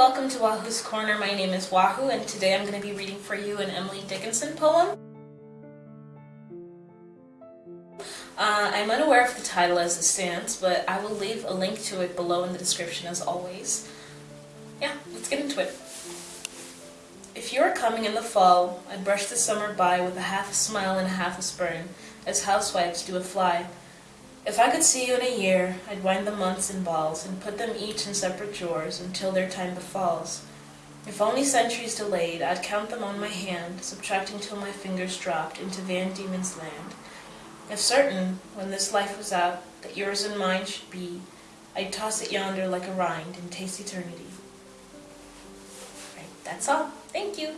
welcome to Wahoo's Corner. My name is Wahoo and today I'm going to be reading for you an Emily Dickinson poem. Uh, I'm unaware of the title as it stands, but I will leave a link to it below in the description as always. Yeah, let's get into it. If you are coming in the fall, I'd brush the summer by with a half a smile and a half a spurn, as housewives do a fly. If I could see you in a year, I'd wind the months in balls, and put them each in separate drawers until their time befalls. If only centuries delayed, I'd count them on my hand, subtracting till my fingers dropped into Van Diemen's land. If certain, when this life was out, that yours and mine should be, I'd toss it yonder like a rind and taste eternity. Right, that's all. Thank you.